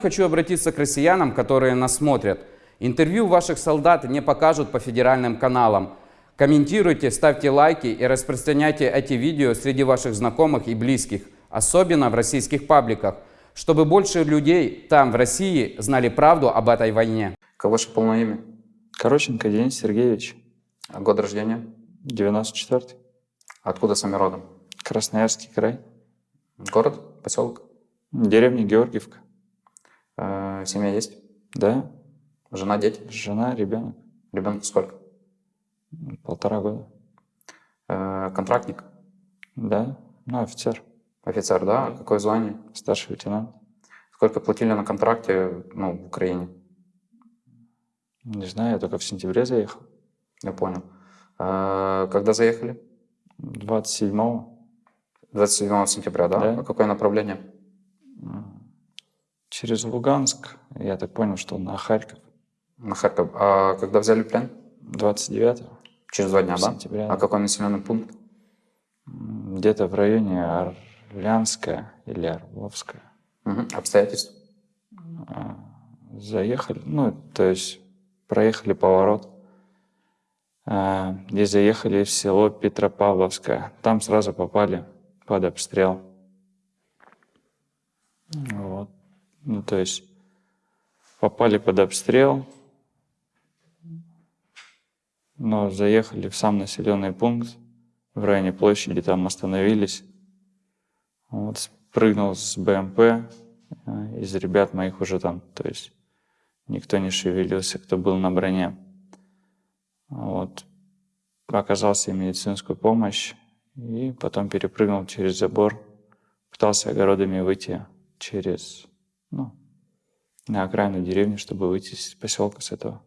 Хочу обратиться к россиянам, которые нас смотрят. Интервью ваших солдат не покажут по федеральным каналам. Комментируйте, ставьте лайки и распространяйте эти видео среди ваших знакомых и близких, особенно в российских пабликах, чтобы больше людей там, в России, знали правду об этой войне. Как ваше полное имя? Короченко Денис Сергеевич, А Год рождения? 94-й, Откуда сами родом? Красноярский край, Город? Поселок? деревня Георгиевка. Э, семья есть? Да, Жена, дети? жена, ребенок, Ребенку сколько? полтора года. Э, контрактник? Да, ну, офицер, Офицер, да? Какое звание? старший лейтенант. Сколько платили на контракте ну, в Украине? Не знаю, я только в сентябре заехал. Я понял. Э, когда заехали? 27-го 27 сентября, да? Да. А какое направление? Через Луганск, я так понял, что на Харьков. На Харьков. А когда взяли плен? 29-го, Через два дня, да? Сентября, А какой населенный пункт? Где-то в районе Орлянская или Орловская. Мгм. Обстоятельства? А, Заехали, ну, то есть проехали поворот а, и заехали в село Петропавловское. Там сразу попали под обстрел. Ну, то есть попали под обстрел, но заехали в сам населенный пункт, в районе площади, там остановились. Вот, спрыгнул с БМП, э, из ребят моих уже там, то есть никто не шевелился, кто был на броне. Вот. Оказал себе медицинскую помощь и потом перепрыгнул через забор, пытался огородами выйти через, ну, на окраину деревни, чтобы выйти из поселка с этого.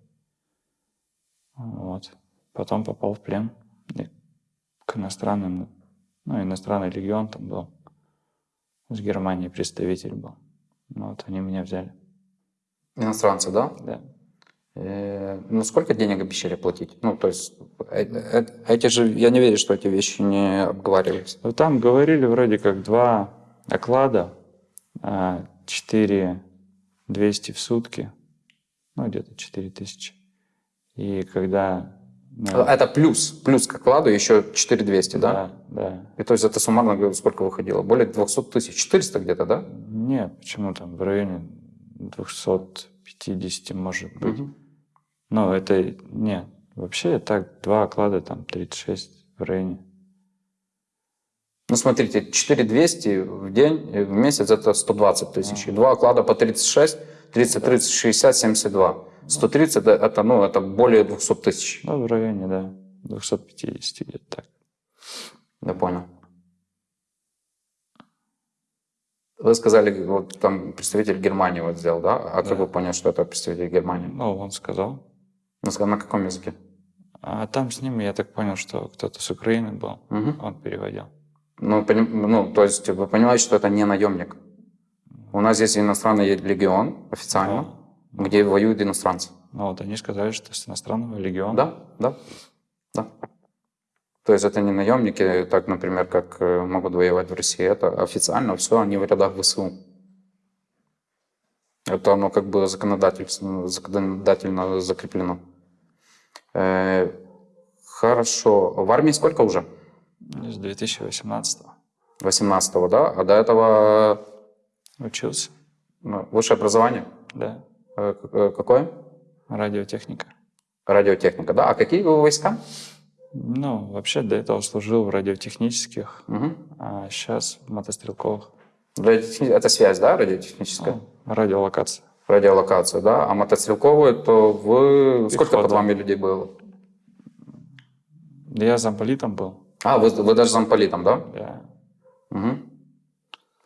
Вот. Потом попал в плен и к иностранным, ну, иностранный легион там был. С Германии представитель был. Ну, Вот они меня взяли. Иностранцы, да? Да. Э, Ну, сколько денег обещали платить? Ну, то есть, э- э- эти же, я не верю, что эти вещи не обговаривались. Ну, Там говорили вроде как два оклада, а, 4 200 в сутки, ну где-то 4 тысячи. И когда... ну, Это плюс, плюс к окладу еще 4200, да? Да, да. И то есть это суммарно говорю, сколько выходило? Более 200 тысяч, 400 где-то, да? Нет, почему там в районе 250 может быть. Мгм. Но это нет. Вообще так два оклада там 36 в районе. Ну, смотрите, 4200 в день, э, в месяц это 120 тысяч. И два оклада по 36, 30, 30, 60, 72. 130 это, это, ну, это более 200 тысяч. Ну, в районе, да, 250 где-то так. Я понял. Вы сказали, вот там представитель Германии вот сделал, да? А Да. как вы поняли, что это представитель Германии? Ну, он сказал. Ну, сказал, на каком языке? А там с ним, я так понял, что кто-то с Украины был. Мгм. Он переводил. Ну, поним- ну, то есть вы понимаете, что это не наемник. У нас есть иностранный легион официально, Да. где воюют иностранцы. Ну, вот они сказали, что с иностранного легиона. Да, да, да. То есть это не наемники, так, например, как э, могут воевать в России. Это официально все, они в рядах ВСУ. Это оно как бы законодательно, законодательно закреплено. Э, хорошо. В армии сколько уже? С 2018 18 да? А до этого учился. ну, высшее образование? Да. Э, э, Какое? Радиотехника. Радиотехника, да? А какие вы войска? Ну, вообще до этого служил в радиотехнических, Мгм. а сейчас в мотострелковых. Радиотехни- Это связь, да, радиотехническая? Ну, радиолокация. Радиолокацию, да? А мотострелковую, то вы... Сколько Пехота. под вами людей было? Я замполитом был. А, вы, вы даже замполитом, да? Я... Угу.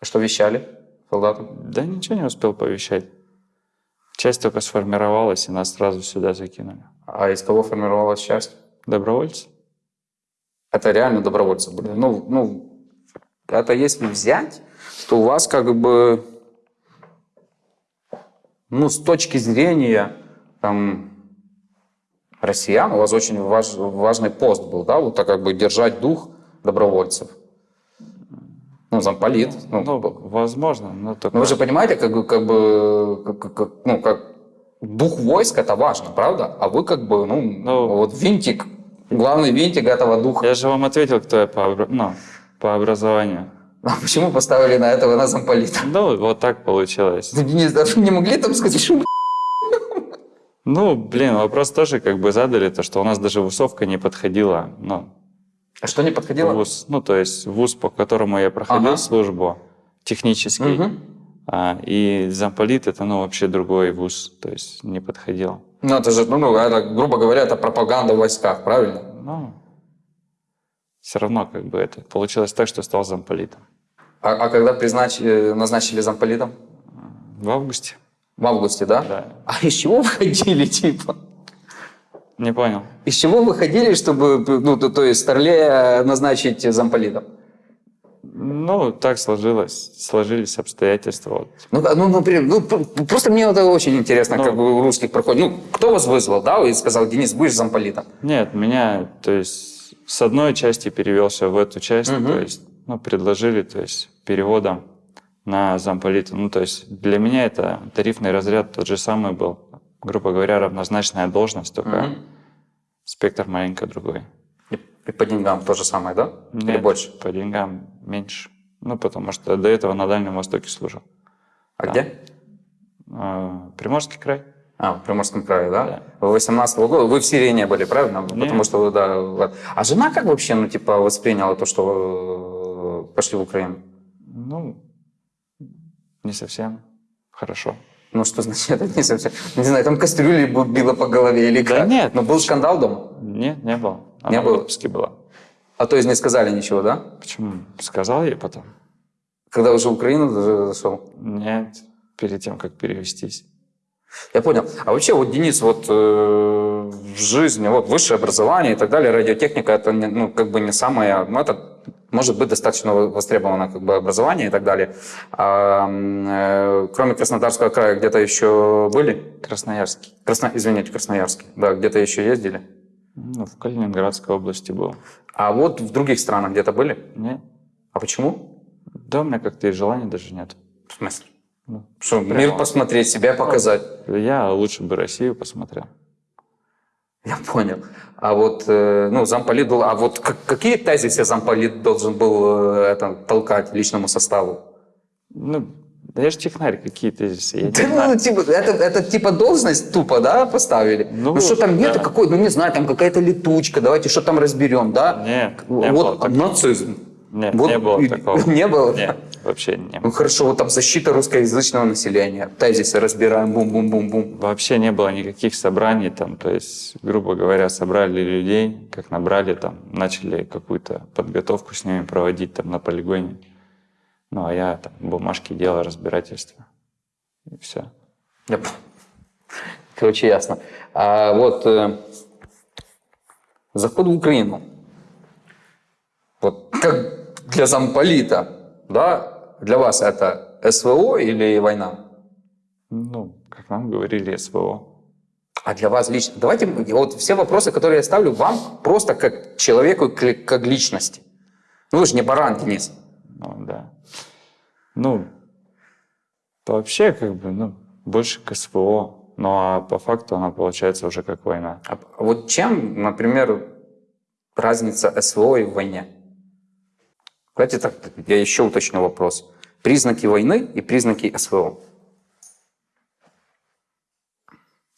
Что вещали солдатам? Да ничего не успел повещать. Часть только сформировалась, и нас сразу сюда закинули. А из кого формировалась часть? Добровольцы? Это реально добровольцы были. Ну, ну, это если взять, то у вас как бы, ну, с точки зрения там, россиян, у вас очень важ- важный пост был, да, вот так как бы держать дух добровольцев. Ну, замполит. Ну, Ну, возможно, но только... Но вы же понимаете, как, бы- как бы, как- как- ну, как дух войск это важно, правда? А вы как бы, ну, Ну. вот винтик, главный винтик этого духа. Я же вам ответил, кто я по, ну, по образованию. А почему поставили на этого на замполита? Ну, вот так получилось. Ну, Денис, даже не могли там сказать, что Ну, блин, вопрос тоже как бы задали, то, что у нас даже вусовка не подходила, ну, А что не подходило? вуз, ну, то есть вуз, по которому я проходил Ага. службу, технический, Мгм. а, и замполит это, ну, вообще другой вуз, то есть не подходил. Ну, это же, ну, ну, это, грубо говоря, это пропаганда в войсках, правильно? Ну, все равно как бы это получилось так, что стал замполитом. А, а когда признач- назначили замполитом? В августе, В августе, да? да. А из чего вы ходили, типа? Не понял. Из чего вы ходили, чтобы, ну, то, то есть, Старлея назначить замполитом? Ну, так сложилось, сложились обстоятельства. Вот. Ну, ну, например, ну, просто мне это очень интересно, Ну. как бы у русских проходит. Ну, кто вас вызвал, да, и сказал, Денис, будешь замполитом? Нет, меня, то есть, с одной части перевелся в эту часть, Мгм. то есть, ну, предложили, то есть, переводом на замполита. Ну, то есть, для меня это тарифный разряд тот же самый был. Грубо говоря, равнозначная должность, только Мгм. спектр маленько другой. И, и по деньгам то же самое, да? Или Нет, больше? по деньгам меньше. Ну, потому что до этого на Дальнем Востоке служил. А Да. где? А, Приморский край? А, в Приморском крае, да? Да. Вы 18 года, вы в Сирии не были, правильно? Нет. Потому что, вы, да. вот. А жена как вообще, ну, типа, восприняла то, что вы пошли в Украину? Ну, не совсем хорошо. Ну, что значит, это не совсем... Не знаю, там кастрюли било по голове или Да как? нет. Но был скандал дома? Нет, не было. Она Не в было? отпуске была. А то есть не сказали ничего, да? Почему? Сказал ей потом? Когда уже в Украину зашел? Нет, перед тем, как перевестись. Я понял. А вообще, вот, Денис, вот э, в жизни, вот высшее образование и так далее, радиотехника, это не, ну, как бы не самое, ну, это может быть достаточно востребовано как бы образование и так далее. А, э, кроме Краснодарского края, где-то еще были? Красноярский. Красно... Извините, Красноярский. Да, где-то еще ездили. Ну, в Калининградской области был. А вот в других странах где-то были? Нет. А почему? Да, у меня как-то и желания даже нет. В смысле? Ну, Что, мир посмотреть, себя показать. Я лучше бы Россию посмотрел. Я понял. А вот, э, ну, замполит был... А вот как- какие тезисы замполит должен был э, это, толкать личному составу? Ну, да я же технарь, какие тезисы? Я Да, ну, типа, это, это типа должность тупо, да, поставили? Ну, Ну, что там нет, да. какой, ну не знаю, там какая-то летучка, давайте что там разберем, да? Нет, не было вот такого. нацизм. Нет, Вот не было такого. Не было? Нет, вообще не Ну хорошо, вот там защита русскоязычного населения, тезисы разбираем, бум-бум-бум-бум. Вообще не было никаких собраний там, то есть, грубо говоря, собрали людей, как набрали там, начали какую-то подготовку с ними проводить там на полигоне. Ну, а я там бумажки делал, разбирательство. И все. П- Короче, ясно. А вот э, заход в Украину. Вот как для замполита, да, для вас это СВО или война? Ну, как нам говорили, СВО. А для вас лично? Давайте вот все вопросы, которые я ставлю вам, просто как человеку, как личности. Ну вы же не баран, Денис. Ну, да. Ну, вообще, как бы, ну, больше к СВО. Ну, а по факту она получается уже как война. А вот чем, например, разница СВО и в войне? Давайте так, я еще уточню вопрос. Признаки войны и признаки СВО.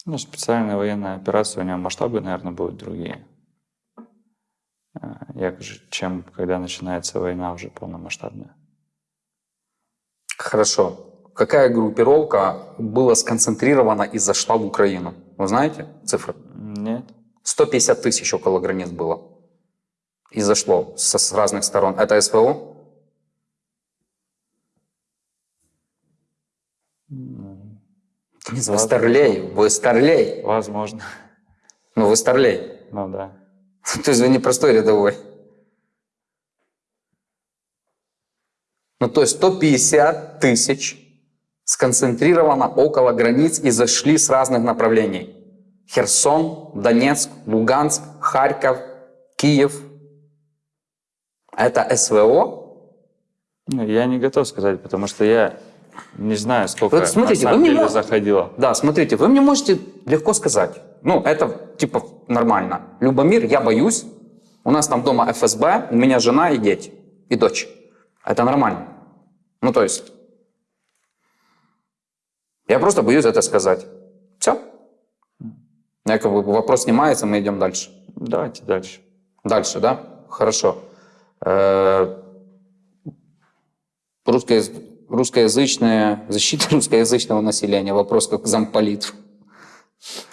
Ну, специальная военная операция, у нее масштабы, наверное, будут другие. А, Як же, чем когда начинается война уже полномасштабная. Хорошо. Какая группировка была сконцентрирована и зашла в Украину? Вы знаете цифры? Нет. 150 тысяч около границ было. И зашло со, с разных сторон. Это СВО? Денис, Вы старлей, вы старлей. Возможно. Ну, вы старлей. Ну да. То есть вы не простой рядовой. Ну, то есть 150 тысяч сконцентрировано около границ и зашли с разных направлений. Херсон, Донецк, Луганск, Харьков, Киев. Это СВО? Ну, я не готов сказать, потому что я не знаю, сколько Вот смотрите, на самом вы мне деле мо- заходило. Да, смотрите, вы мне можете легко сказать. Ну, это типа нормально. Любомир, я боюсь. У нас там дома ФСБ, у меня жена и дети, и дочь. Это нормально. Ну, то есть, я просто боюсь это сказать. Все. Я как бы вопрос снимается, мы идем дальше. Давайте дальше. Дальше, да? Хорошо. Э, русско- Русскоязычная, защита русскоязычного населения. Вопрос как замполит.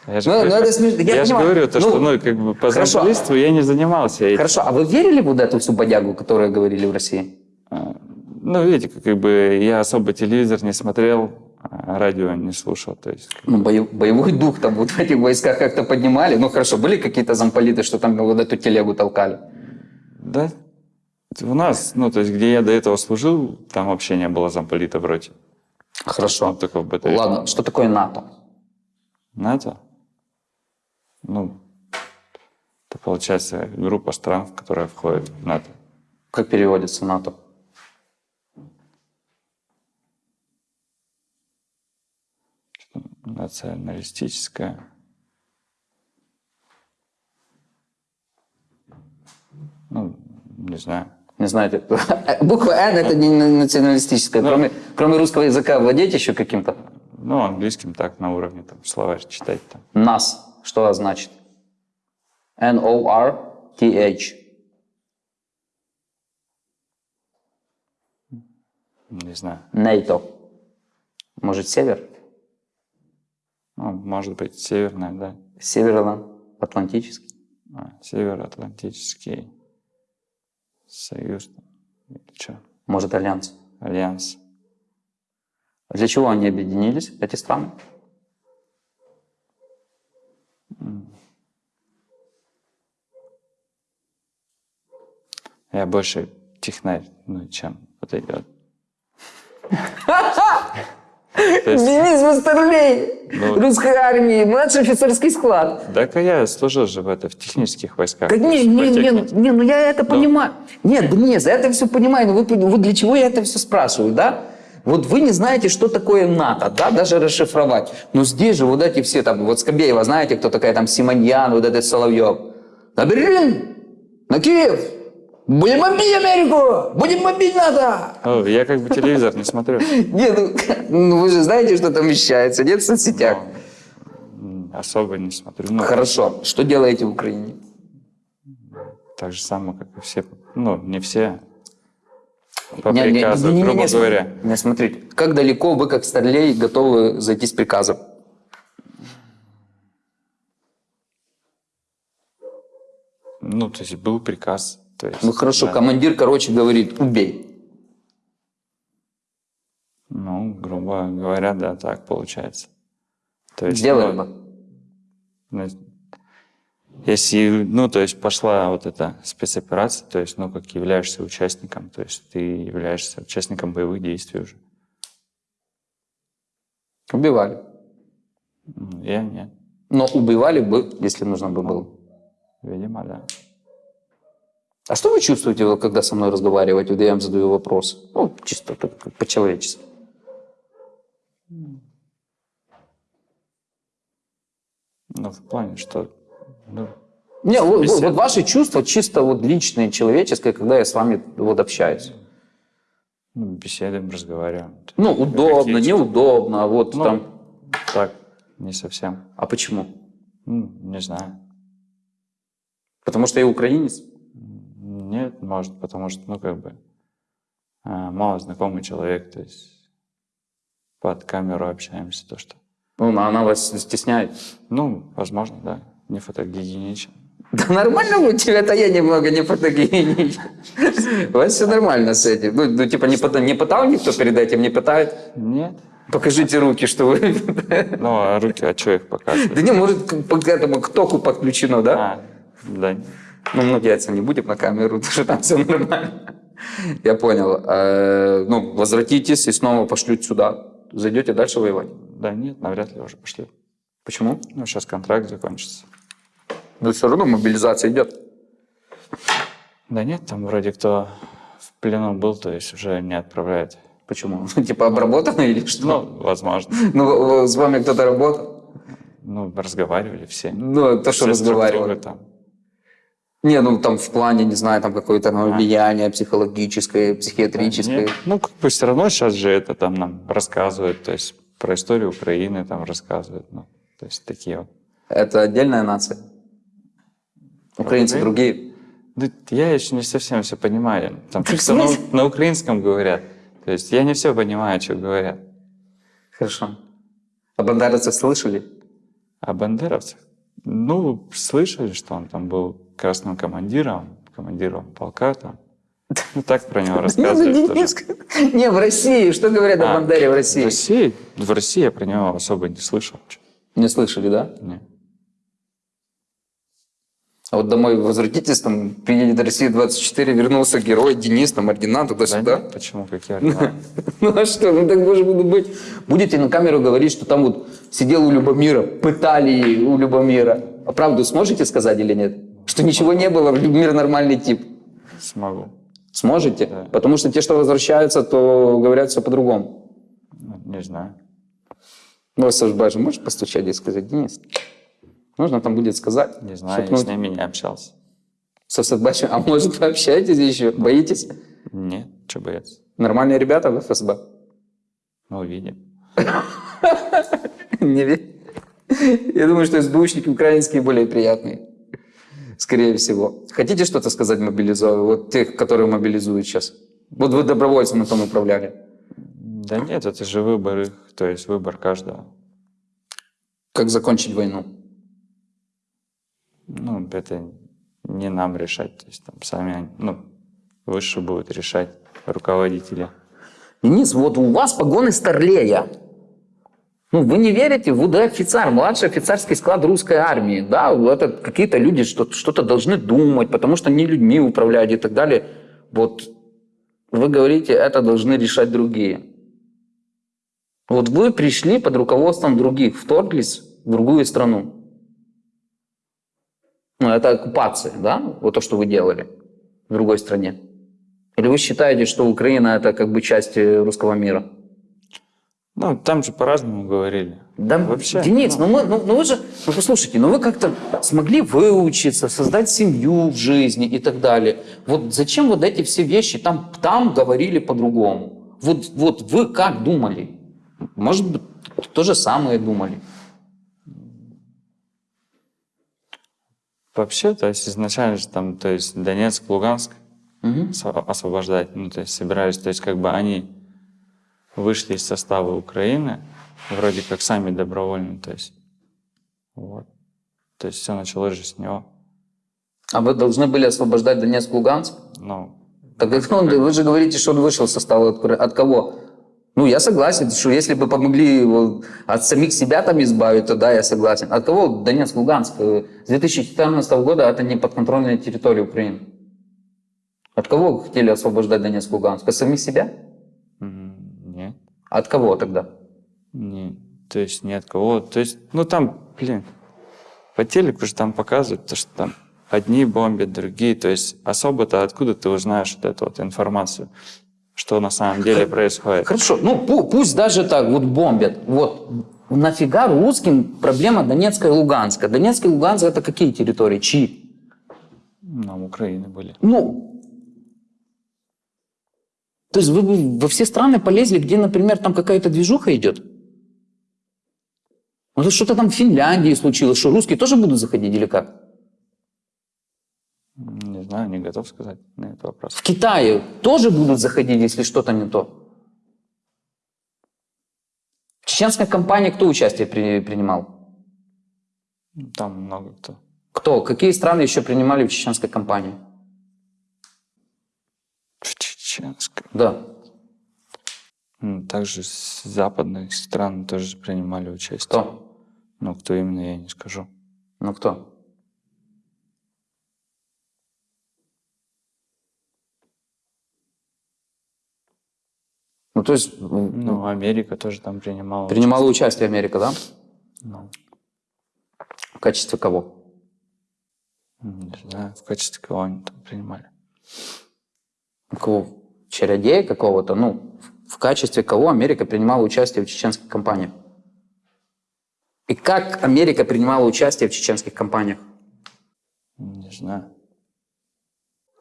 Я же, Ну, говорю, ну, это смешно. Я я же понимаю. говорю, то, Ну, что ну, как бы по хорошо. замполитству я не занимался этим. Хорошо, а вы верили вот эту всю бодягу, которую говорили в России? А, Ну, видите, как, бы я особо телевизор не смотрел, а радио не слушал. То есть, Ну, бою- боевой дух там вот в этих войсках как-то поднимали. Ну, хорошо, были какие-то замполиты, что там вот эту телегу толкали? да, у нас, ну, то есть, где я до этого служил, там вообще не было замполита вроде. Хорошо. Вот такого БТР. Ладно, что такое НАТО? НАТО? Ну, это получается группа стран, которая входит в НАТО. Как переводится НАТО? Националистическая. Ну, не знаю. Не знаете. Буква Н это не на- националистическая. Ну. Кроме, кроме русского языка владеете еще каким-то? Ну, английским так, на уровне там, словарь читать там. НАС. Что значит? N-O-R-T-H. Не знаю. НАТО. Может, север? Ну, может быть, северная, да. Северо-Атлантический. А, Североатлантический союз. Или что? Может, Альянс. Альянс. Для чего они объединились, эти страны? Я больше технарь, ну, чем подойдет. То есть, Денис Мастерлей, Ну. русской армии, младший офицерский состав. так а я служил же в, это, в технических войсках. То не, не, не, не, ну я это понимаю. Нет, Денис, я это все понимаю, но вы, вот для чего я это все спрашиваю, да? Вот вы не знаете, что такое НАТО, да, даже расшифровать. Но здесь же вот эти все там, вот Скобеева, знаете, кто такая там Симоньян, вот этот Соловьев. На Берлин, на Киев, будем бомбить Америку, будем бомбить НАТО. О, я как бы телевизор не смотрю. Нет, ну, ну вы же знаете, что там вещается, нет в соцсетях? Особо не смотрю. Ну, Хорошо, что делаете в Украине? Так же самое, как и все. Ну, не все. По Не, не, приказу, не, не, грубо не, говоря. Не, смотрите, как далеко вы, как старлей, готовы зайти с приказом? Ну, то есть был приказ. То есть, Ну хорошо, да. командир, короче, говорит, убей. Ну, грубо говоря, да, так получается. То есть, Сделали ну, бы. ну, Если, ну, то есть пошла вот эта спецоперация, то есть, ну, как являешься участником, то есть ты являешься участником боевых действий уже. Убивали. Ну, Я нет, Но убивали бы, если нужно бы было. видимо, да. А что вы чувствуете, когда со мной разговариваете, когда я вам задаю вопрос? Ну, чисто по-человечески. Ну, в плане, что, ну, Не, вот, вот- ваши чувства чисто вот личные, человеческие, когда я с вами вот общаюсь. ну, беседуем, разговариваем. Ну, удобно, неудобно, а вот Ну, там. Так, не совсем. А почему? Ну, не знаю. Потому что я украинец? Нет, может, потому что, ну, как бы, а, мало знакомый человек, то есть под камеру общаемся, то что. Ну, она вас стесняет. Ну, возможно, да, не фотогеничен. Да нормально у тебя, это я немного не фотогеничен. У вас все нормально с этим. Ну, ну, типа, не, не пытал никто перед этим, не пытает? Нет. Покажите руки, что вы... Ну, а руки, а что их Да показывать? не, может, к к этому, к току подключено, да? А, да. Ну, мы яйца не будем на камеру, что там все нормально. Я понял. Э, Ну, возвратитесь и снова пошлют сюда. Зайдете дальше воевать. Да нет, навряд ли уже пошли. Почему? Ну, сейчас контракт закончится. Ну, все равно мобилизация идет. Да нет, там вроде кто в плену был, то есть уже не отправляют. Почему? Типа обработано или что? Ну, возможно. Ну, с вами кто-то работал? Ну, разговаривали все. Ну, то, что разговаривали. там. Не, ну там в плане, не знаю, там какое-то ну, влияние психологическое, психиатрическое. Нет. Ну, как бы все равно сейчас же это там нам рассказывают, то есть про историю Украины там рассказывают, ну, то есть такие вот. Это отдельная нация. Украинцы Украин- другие. Да я еще не совсем все понимаю. Там как-то на, смысле? на украинском говорят. То есть я не все понимаю, что говорят. Хорошо. А бандеровцев слышали? А бандеровцев? Ну, слышали, что он там был красным командиром, командиром полка там. Ну, так про него рассказывают. тоже. Не, в России. Что говорят о А, Бандере в В России? России? В России я про него особо не слышал. Не слышали, да? Не. А вот домой возвратитесь, там приедет Россия-24, вернулся герой, Денис, там, ординат, Да туда-сюда. нет, почему? Какие ордена? Ну а что, ну так может буду быть. Будете на камеру говорить, что там вот сидел у Любомира, пытали у Любомира. А правду сможете сказать или нет? Что ничего не было, Любомир нормальный тип. Смогу. Сможете? Да. Потому что те, что возвращаются, то говорят все по-другому. Ну, Не знаю. Ну, Саш Бажи, можешь постучать и сказать, Денис, нужно там будет сказать. Не знаю, я с ними не общался. со Садбашем. А может, вы общаетесь еще? Боитесь? Нет, что бояться. Нормальные ребята в ФСБ? Ну, увидим. Не верю. Я думаю, что СБУшники украинские более приятные. Скорее всего. Хотите что-то сказать мобилизованным? Вот тех, которые мобилизуют сейчас. Вот вы добровольцами там управляли. Да нет, это же выбор их, то есть выбор каждого. Как закончить войну? Ну, это не нам решать, то есть там сами, они- ну, выше будут решать руководители. Денис, вот у вас погоны старлея. Ну, вы не верите, ВУД офицер, младший офицерский склад русской армии. Да, это какие-то люди что- что-то должны думать, потому что не людьми управляют и так далее. Вот вы говорите, это должны решать другие. Вот вы пришли под руководством других, вторглись в другую страну. Ну, это оккупация, да? Вот то, что вы делали в другой стране. Или вы считаете, что Украина это как бы часть э, русского мира? Ну, там же по-разному говорили. Да, Вообще, Денис, ну, мы, ну, ну вы же, ну послушайте, ну вы как-то смогли выучиться, создать семью в жизни и так далее. Вот зачем вот эти все вещи там, там говорили по-другому? Вот, вот вы как думали? Может быть, то же самое думали. Вообще, то есть изначально же там, то есть Донецк, Луганск осво- освобождать, ну, то есть собирались, то есть как бы они вышли из состава Украины, вроде как сами добровольно, то есть вот. То есть все началось же с него. А вы должны были освобождать Донецк, Луганск? Ну, Так это он- вы же говорите, что он вышел из состава от кого? Ну, я согласен, что если бы помогли от самих себя там избавить, то да, я согласен. От кого Донецк, Луганск? С 2014 года это не подконтрольная территория Украины. От кого хотели освобождать Донецк, Луганск? От самих себя? нет, От кого тогда? не, то есть ни от кого. То есть, ну там, блин, по телеку же там показывают, то, что там одни бомбят, другие. То есть особо-то откуда ты узнаешь вот эту вот информацию, что на самом деле происходит? Хорошо, ну пу- пусть даже так вот бомбят. Вот нафига русским проблема Донецка и Луганска? Донецк и Луганск это какие территории? Чьи? Нам Украины были. Ну, то есть вы бы во все страны полезли, где, например, там какая-то движуха идет? Ну, то что-то там в Финляндии случилось, что русские тоже будут заходить или как? Не знаю, не готов сказать на этот вопрос. В Китае тоже будут заходить, если что-то не то? В чеченской кампании кто участие при- принимал? Там много кто. Кто? Какие страны еще принимали в чеченской кампании? В чеченской. Да. Также с западных стран тоже принимали участие. Кто? Но кто именно, я не скажу. Ну кто? Ну, то есть м, Ну, Америка тоже там принимала. принимала участие Америка, да? участие. Ну, В качестве кого? не знаю, в качестве кого они там принимали. Кого? Чародея какого-то? Ну, в качестве кого Америка принимала участие в чеченских кампаниях? И как Америка принимала участие в чеченских кампаниях? Не знаю.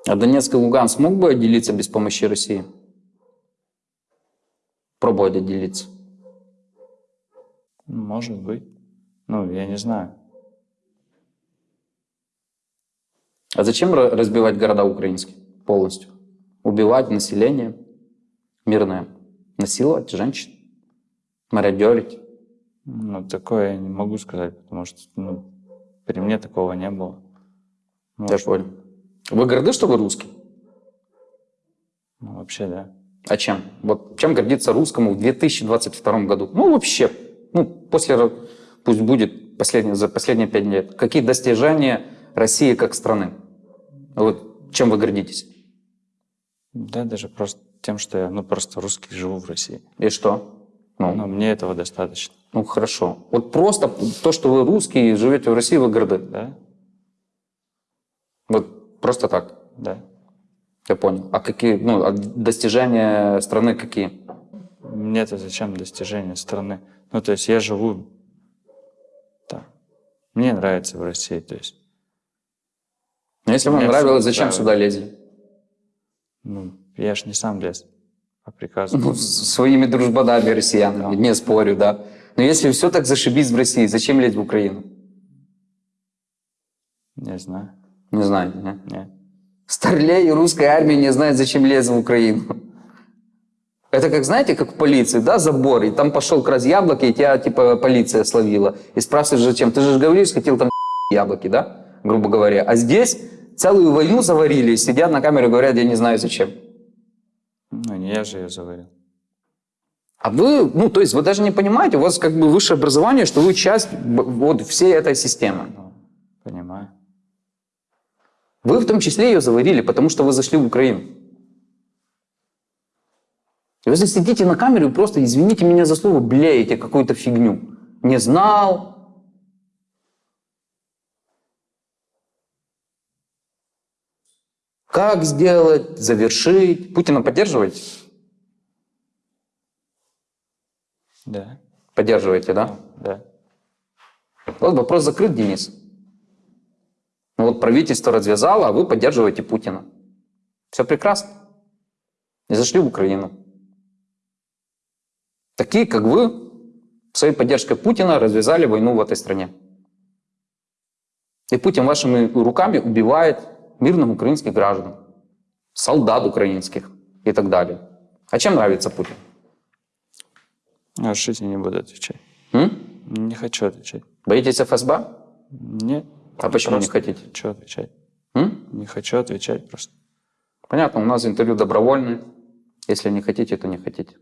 А Донецк и Луганск смог бы отделиться без помощи России? Пробовать отделиться. Может быть. Ну, я не знаю. А зачем ра- разбивать города украинские полностью? Убивать население мирное, насиловать женщин, мародерить. Ну, такое я не могу сказать, потому что ну, при мне такого не было. Я Может, понял. Вы горды, что вы русский? ну, вообще, да. А чем? Вот чем гордиться русскому в 2022 году? Ну, вообще, ну, после, пусть будет последние, за последние пять лет. Какие достижения России как страны? Вот чем вы гордитесь? Да, даже просто тем, что я, ну, просто русский, живу в России. И что? Ну, Но мне этого достаточно, ну, хорошо. Вот просто то, что вы русский и живете в России, вы горды. да? Вот просто так. Да. Я понял. А какие, ну, а достижения страны какие? Мне-то зачем достижения страны? Ну, то есть я живу там. Мне нравится в России, то есть, Ну, Если вам нравилось, зачем сюда лезли? ну, я ж не сам лез по приказу. Ну, своими дружбанами россиянами, не спорю, да. Но если все так зашибись в России, зачем лезть в Украину? Не знаю. Не знаю. Не? Не. Старлей и русская армия не знают, зачем лезть в Украину. Это как, знаете, как в полиции, да, забор, и там пошел крас яблоки, и тебя, типа, полиция словила. И спрашиваешь, зачем? Ты же говоришь, хотел там яблоки, да, грубо говоря. А здесь целую войну заварили, и сидят на камере и говорят, я не знаю, зачем. Ну, не я же ее заварил. А вы, ну, то есть вы даже не понимаете, у вас как бы высшее образование, что вы часть вот всей этой системы. Вы в том числе ее заварили, потому что вы зашли в Украину. И вы здесь сидите на камеру и просто, извините меня за слово, блеете какую-то фигню. Не знал. Как сделать, завершить. Путина поддерживаете? Да. Поддерживаете, да? Да. Вот вопрос закрыт, Денис. Ну вот правительство развязало, а вы поддерживаете Путина. Все прекрасно. И зашли в Украину. Такие, как вы, своей поддержкой Путина развязали войну в этой стране. И Путин вашими руками убивает мирных украинских граждан, солдат украинских и так далее. А чем нравится Путин? А что я не буду отвечать? М? Не хочу отвечать. Боитесь ФСБ? Нет. А почему не Просто хотите? Не хочу отвечать. М? Не хочу отвечать просто. Понятно, у нас интервью добровольное. Если не хотите, то не хотите.